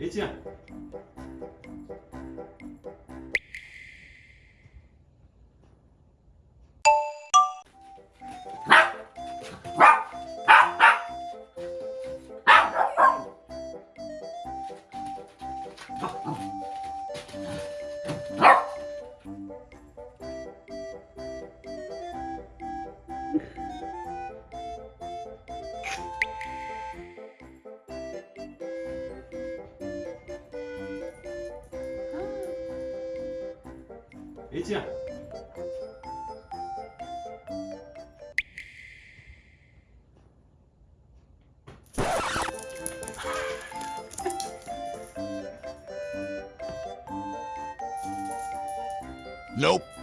애지야 Đấy chưa? Nope.